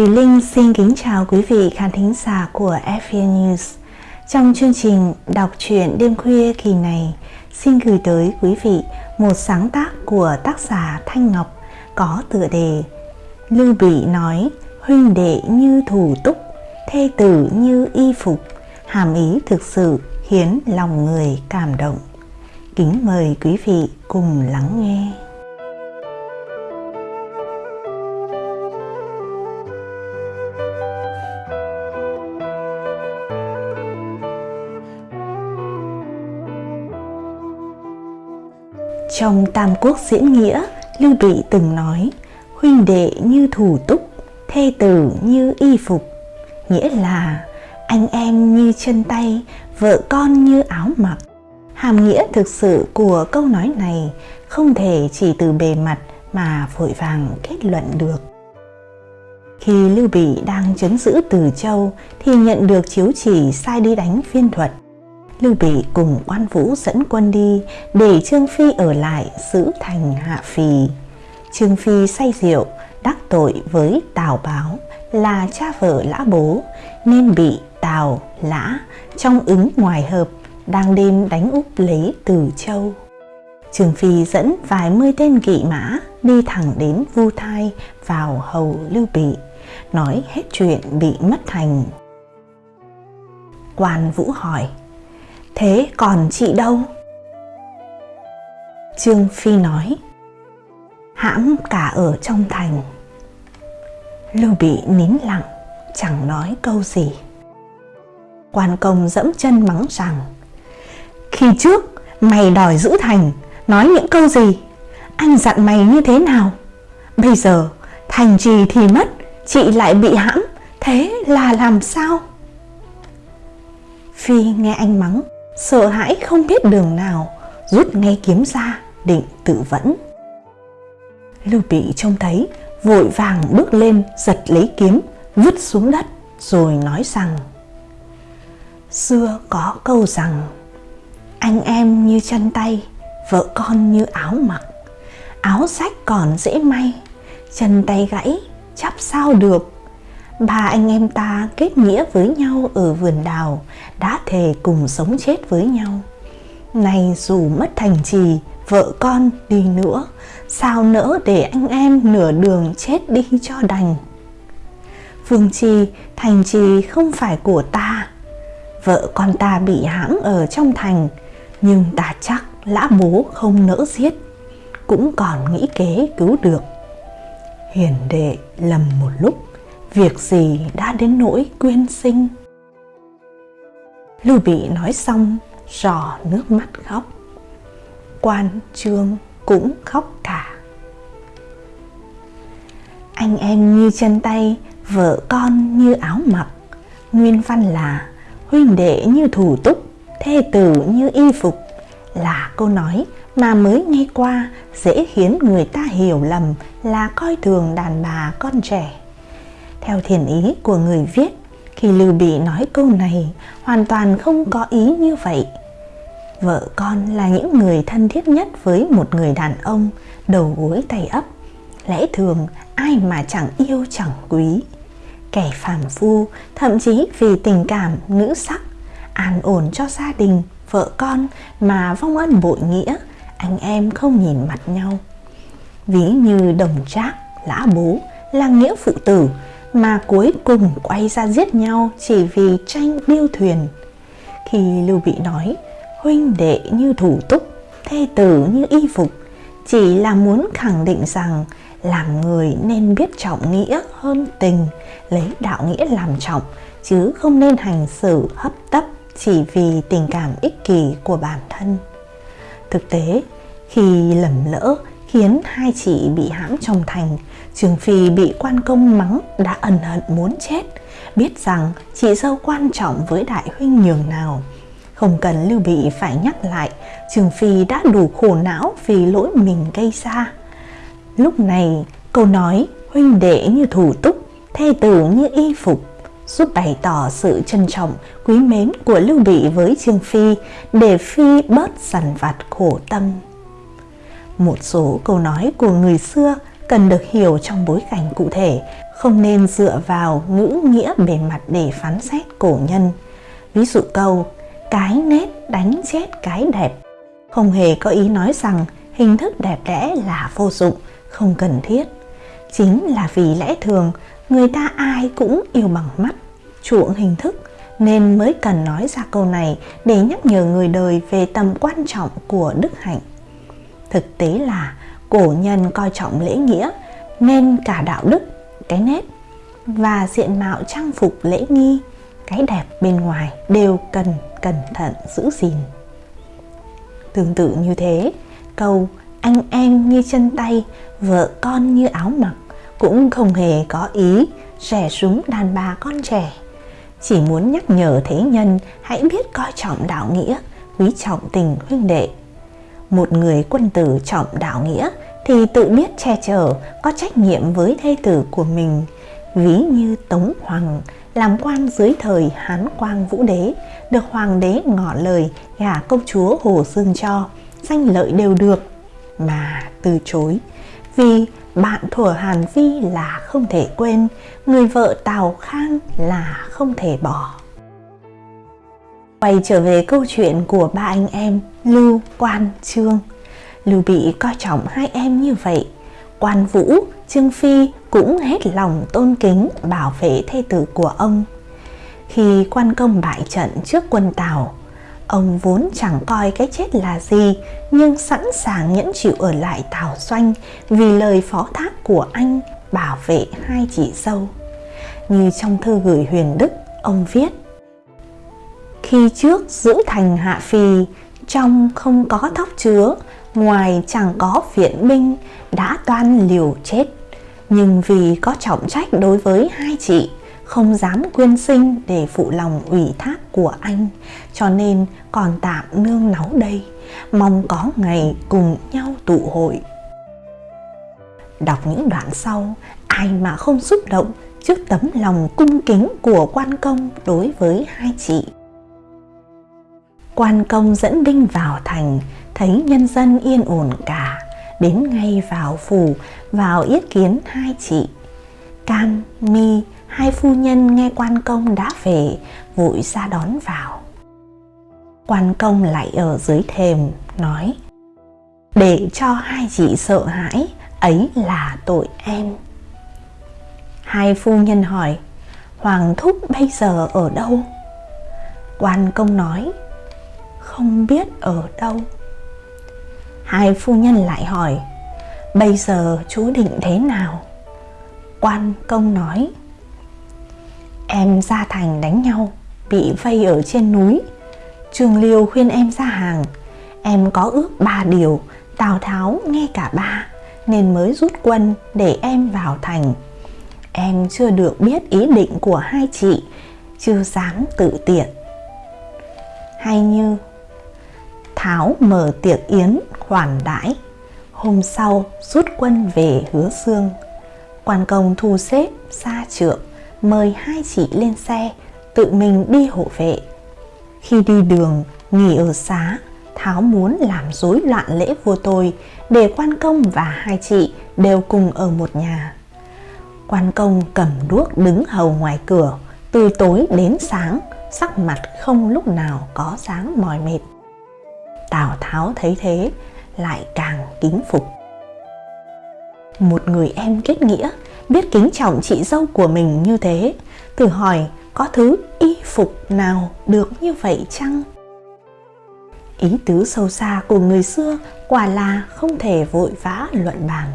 Thùy Linh xin kính chào quý vị khán thính giả của FVN News. Trong chương trình đọc truyện đêm khuya kỳ này, xin gửi tới quý vị một sáng tác của tác giả Thanh Ngọc có tựa đề Lưu Bị nói huynh đệ như thủ túc, thê tử như y phục, hàm ý thực sự khiến lòng người cảm động. Kính mời quý vị cùng lắng nghe. Trong Tam Quốc diễn nghĩa, Lưu Bị từng nói, huynh đệ như thủ túc, thê tử như y phục, nghĩa là anh em như chân tay, vợ con như áo mặc. Hàm nghĩa thực sự của câu nói này không thể chỉ từ bề mặt mà vội vàng kết luận được. Khi Lưu Bị đang chấn giữ Từ Châu thì nhận được chiếu chỉ sai đi đánh viên thuật. Lưu Bị cùng quan vũ dẫn quân đi để Trương Phi ở lại giữ thành Hạ Phì. Trương Phi say rượu, đắc tội với Tào Báo là cha vợ lã bố nên bị Tào, Lã trong ứng ngoài hợp đang đêm đánh úp lấy Từ Châu. Trường Phi dẫn vài mươi tên kỵ mã đi thẳng đến Vu Thai vào hầu Lưu Bị, nói hết chuyện bị mất thành. Quan Vũ hỏi, thế còn chị đâu? Trương Phi nói, hãm cả ở trong thành. Lưu Bị nín lặng, chẳng nói câu gì. Quan công dẫm chân mắng rằng Khi trước mày đòi giữ thành Nói những câu gì Anh dặn mày như thế nào Bây giờ thành trì thì mất Chị lại bị hãm Thế là làm sao Phi nghe anh mắng Sợ hãi không biết đường nào, Rút ngay kiếm ra, định tự vẫn. Lưu Bị trông thấy, Vội vàng bước lên, giật lấy kiếm, Vứt xuống đất, Rồi nói rằng, Xưa có câu rằng, Anh em như chân tay, Vợ con như áo mặc. Áo sách còn dễ may, Chân tay gãy, chắp sao được Ba anh em ta kết nghĩa với nhau ở vườn đào, Đã thề cùng sống chết với nhau. Nay dù mất thành trì, Vợ con đi nữa, Sao nỡ để anh em nửa đường chết đi cho đành? Phương Trì thành trì không phải của ta. Vợ con ta bị hãm ở trong thành, nhưng ta chắc lã bố không nỡ giết, cũng còn nghĩ kế cứu được. Hiền đệ lầm một lúc việc gì đã đến nỗi quyên sinh? Lưu bị nói xong rò nước mắt khóc. Quan trương cũng khóc cả. Anh em như chân tay vợ con như áo mặc. Nguyên văn là huynh đệ như thủ túc, thê tử như y phục. Là câu nói mà mới nghe qua dễ khiến người ta hiểu lầm là coi thường đàn bà con trẻ. Theo thiền ý của người viết, khi Lưu Bị nói câu này hoàn toàn không có ý như vậy. Vợ con là những người thân thiết nhất với một người đàn ông đầu gối tay ấp. Lẽ thường ai mà chẳng yêu chẳng quý kẻ phàm phu, thậm chí vì tình cảm nữ sắc, an ổn cho gia đình, vợ con mà vong ân bội nghĩa, anh em không nhìn mặt nhau. Ví như đồng trác, lã bố là nghĩa phụ tử mà cuối cùng quay ra giết nhau chỉ vì tranh điêu thuyền. Khi Lưu Bị nói huynh đệ như thủ túc, thê tử như y phục, chỉ là muốn khẳng định rằng làm người nên biết trọng nghĩa hơn tình, lấy đạo nghĩa làm trọng, chứ không nên hành xử hấp tấp chỉ vì tình cảm ích kỷ của bản thân. Thực tế, khi lầm lỡ khiến hai chị bị hãm trong thành, Trường Phi bị quan công mắng đã ẩn hận muốn chết, biết rằng chị dâu quan trọng với đại huynh nhường nào. Không cần Lưu Bị phải nhắc lại, Trường Phi đã đủ khổ não vì lỗi mình gây ra. Lúc này câu nói huynh đệ như thủ túc, thê tử như y phục giúp bày tỏ sự trân trọng, quý mến của Lưu Bị với Trương Phi để Phi bớt dằn vặt khổ tâm. Một số câu nói của người xưa cần được hiểu trong bối cảnh cụ thể, không nên dựa vào ngữ nghĩa bề mặt để phán xét cổ nhân. Ví dụ câu, cái nét đánh chết cái đẹp, không hề có ý nói rằng hình thức đẹp đẽ là vô dụng, không cần thiết. Chính là vì lẽ thường người ta ai cũng yêu bằng mắt, chuộng hình thức nên mới cần nói ra câu này để nhắc nhở người đời về tầm quan trọng của đức hạnh. Thực tế là cổ nhân coi trọng lễ nghĩa nên cả đạo đức, cái nét và diện mạo trang phục lễ nghi, cái đẹp bên ngoài đều cần cẩn thận giữ gìn. Tương tự như thế, câu anh em như chân tay, vợ con như áo mặc cũng không hề có ý rẻ súng đàn bà con trẻ. Chỉ muốn nhắc nhở thế nhân hãy biết coi trọng đạo nghĩa, quý trọng tình huynh đệ. Một người quân tử trọng đạo nghĩa thì tự biết che chở, có trách nhiệm với thê tử của mình. Ví như Tống Hoàng làm quan dưới thời Hán Quang Vũ Đế, được Hoàng đế ngỏ lời gả công chúa Hồ Dương cho, danh lợi đều được, mà từ chối. Vì bạn thuở Hàn Vi là không thể quên, người vợ Tào Khang là không thể bỏ. Quay trở về câu chuyện của ba anh em Lưu, Quan, Trương. Lưu Bị coi trọng hai em như vậy. Quan Vũ, Trương Phi cũng hết lòng tôn kính bảo vệ thê tử của ông. Khi quan công bại trận trước quân Tào, ông vốn chẳng coi cái chết là gì nhưng sẵn sàng nhẫn chịu ở lại Tào Doanh vì lời phó thác của anh bảo vệ hai chị dâu. Như trong thư gửi Huyền Đức, ông viết khi trước giữ thành hạ phi, trong không có thóc chứa, ngoài chẳng có viện binh, đã toan liều chết. Nhưng vì có trọng trách đối với hai chị, không dám quyên sinh để phụ lòng ủy thác của anh, cho nên còn tạm nương náu đây, mong có ngày cùng nhau tụ hội. Đọc những đoạn sau, ai mà không xúc động trước tấm lòng cung kính của quan công đối với hai chị. Quan công dẫn binh vào thành, thấy nhân dân yên ổn cả, đến ngay vào phủ, vào yết kiến hai chị. Cam, Mi, hai phu nhân nghe quan công đã về, vội ra đón vào. Quan công lại ở dưới thềm, nói Để cho hai chị sợ hãi, ấy là tội em. Hai phu nhân hỏi Hoàng thúc bây giờ ở đâu? Quan công nói không biết ở đâu. Hai phu nhân lại hỏi, Bây giờ chú định thế nào? Quan công nói, Em ra thành đánh nhau, Bị vây ở trên núi. Trường Liêu khuyên em ra hàng. Em có ước ba điều, Tào Tháo nghe cả ba, Nên mới rút quân để em vào thành. Em chưa được biết ý định của hai chị, Chưa dám tự tiện. Hay như Tháo mở tiệc yến khoản đãi. Hôm sau rút quân về hứa xương Quan công thu xếp xa trượng Mời hai chị lên xe Tự mình đi hộ vệ. Khi đi đường nghỉ ở xá Tháo muốn làm rối loạn lễ vua tôi Để quan công và hai chị đều cùng ở một nhà. Quan công cầm đuốc đứng hầu ngoài cửa, từ tối đến sáng, sắc mặt không lúc nào có sáng mỏi mệt. Tào Tháo thấy thế, lại càng kính phục. Một người em kết nghĩa, biết kính trọng chị dâu của mình như thế, thử hỏi có thứ y phục nào được như vậy chăng? Ý tứ sâu xa của người xưa quả là không thể vội vã luận bàn.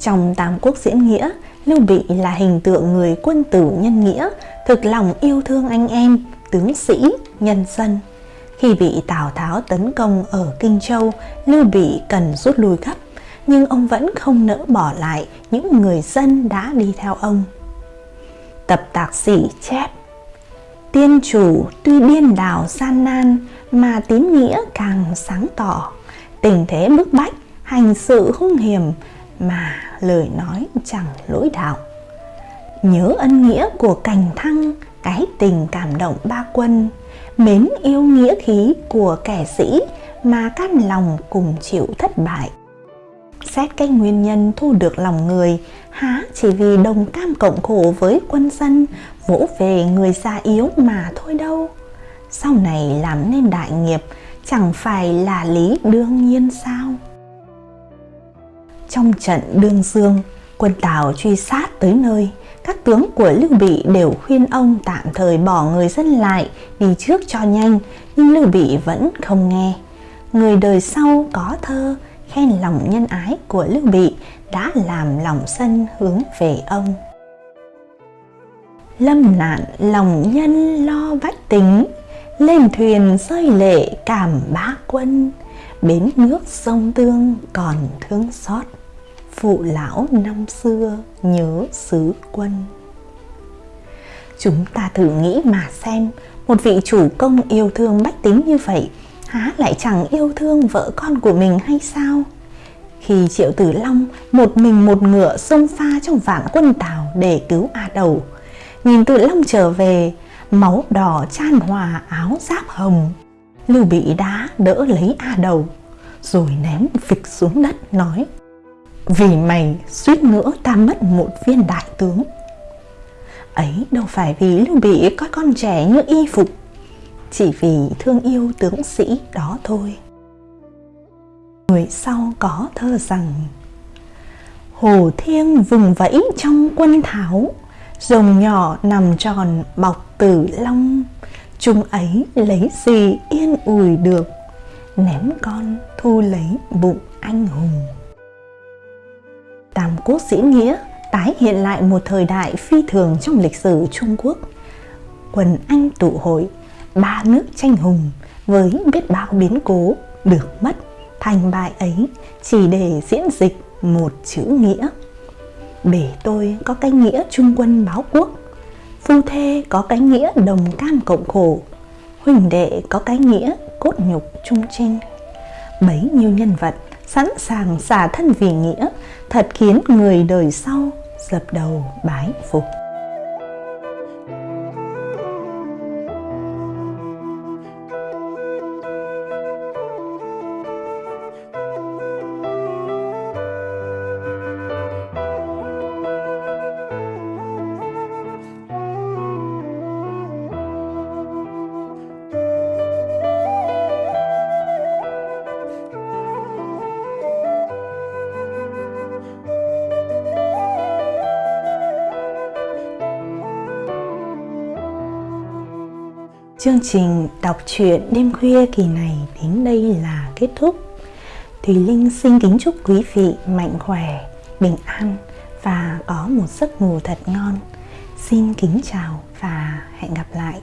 Trong Tam Quốc diễn nghĩa, Lưu Bị là hình tượng người quân tử nhân nghĩa, thực lòng yêu thương anh em, tướng sĩ, nhân dân. Khi bị Tào Tháo tấn công ở Kinh Châu, Lưu Bị cần rút lui gấp, nhưng ông vẫn không nỡ bỏ lại những người dân đã đi theo ông. Tập tạc sĩ chép Tiên chủ tuy điên đảo gian nan mà tín nghĩa càng sáng tỏ, tình thế bức bách, hành sự hung hiểm mà lời nói chẳng lỗi đạo nhớ ân nghĩa của cành thăng cái tình cảm động ba quân mến yêu nghĩa khí của kẻ sĩ mà can lòng cùng chịu thất bại Xét cái nguyên nhân thu được lòng người, há chỉ vì đồng cam cộng khổ với quân dân, vỗ về người già yếu mà thôi đâu. Sau này làm nên đại nghiệp, chẳng phải là lý đương nhiên sao? Trong trận Đương Dương, quân Tào truy sát tới nơi, các tướng của Lưu Bị đều khuyên ông tạm thời bỏ người dân lại đi trước cho nhanh, nhưng Lưu Bị vẫn không nghe. Người đời sau có thơ khen lòng nhân ái của Lưu Bị đã làm lòng sân hướng về ông. Lâm nạn lòng nhân lo bách tính, lên thuyền rơi lệ cảm bá quân, bến nước sông tương còn thương xót, phụ lão năm xưa nhớ xứ quân. Chúng ta thử nghĩ mà xem, một vị chủ công yêu thương bách tính như vậy, há lại chẳng yêu thương vợ con của mình hay sao? Khi Triệu Tử Long một mình một ngựa xông pha trong vạn quân Tào để cứu A Đầu, nhìn Tử Long trở về, máu đỏ chan hòa áo giáp hồng. Lưu Bị đá đỡ lấy A Đầu, rồi ném phịch xuống đất nói vì mày suýt nữa ta mất một viên đại tướng ấy đâu phải vì Lưu Bị coi con trẻ như y phục, chỉ vì thương yêu tướng sĩ đó thôi. Người sau có thơ rằng Hồ Thiêng vùng vẫy trong quân tháo, Rồng nhỏ nằm tròn bọc tử long, Chúng ấy lấy gì yên ủi được, Ném con thu lấy bụng anh hùng. Tam Quốc diễn nghĩa tái hiện lại một thời đại phi thường trong lịch sử Trung Quốc. Quần Anh tụ hội, ba nước tranh hùng với biết bao biến cố được mất thành bại ấy chỉ để diễn dịch một chữ nghĩa. Bể tôi có cái nghĩa trung quân báo quốc, phu thê có cái nghĩa đồng cam cộng khổ, huỳnh đệ có cái nghĩa cốt nhục trung trinh. Bấy nhiêu nhân vật sẵn sàng xả thân vì nghĩa, thật khiến người đời sau dập đầu bái phục. Chương trình đọc truyện đêm khuya kỳ này đến đây là kết thúc. Thùy Linh xin kính chúc quý vị mạnh khỏe, bình an và có một giấc ngủ thật ngon. Xin kính chào và hẹn gặp lại.